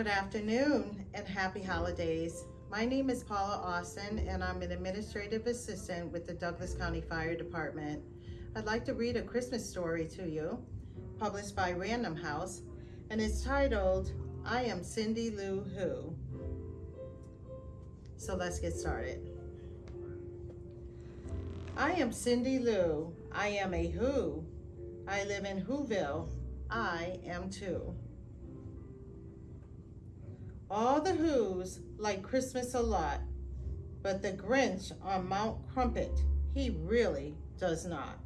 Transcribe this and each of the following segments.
Good afternoon and happy holidays. My name is Paula Austin and I'm an administrative assistant with the Douglas County Fire Department. I'd like to read a Christmas story to you, published by Random House, and it's titled, I Am Cindy Lou Who. So let's get started. I am Cindy Lou. I am a Who. I live in Whoville. I am too. All the Who's like Christmas a lot, but the Grinch on Mount Crumpit, he really does not.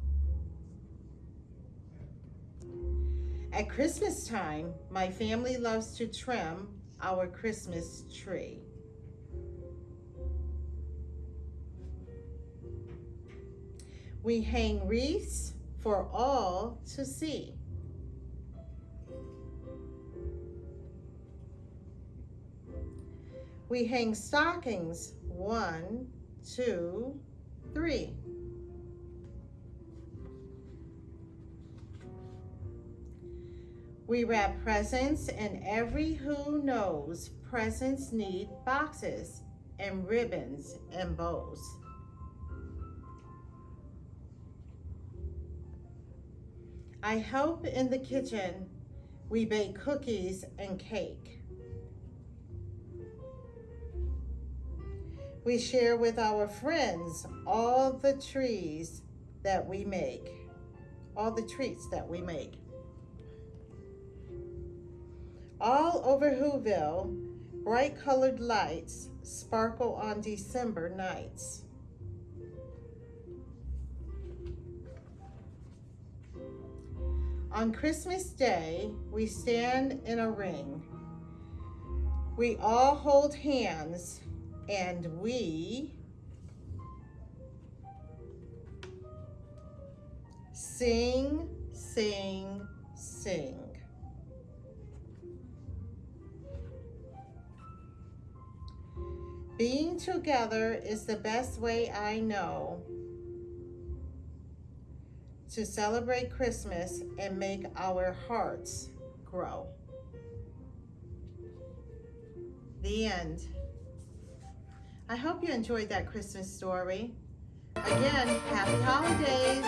At Christmas time, my family loves to trim our Christmas tree. We hang wreaths for all to see. We hang stockings, one, two, three. We wrap presents and every who knows presents need boxes and ribbons and bows. I help in the kitchen. We bake cookies and cake. We share with our friends all the trees that we make, all the treats that we make. All over Whoville, bright colored lights sparkle on December nights. On Christmas Day, we stand in a ring. We all hold hands and we sing, sing, sing. Being together is the best way I know to celebrate Christmas and make our hearts grow. The end. I hope you enjoyed that Christmas story. Again, happy holidays.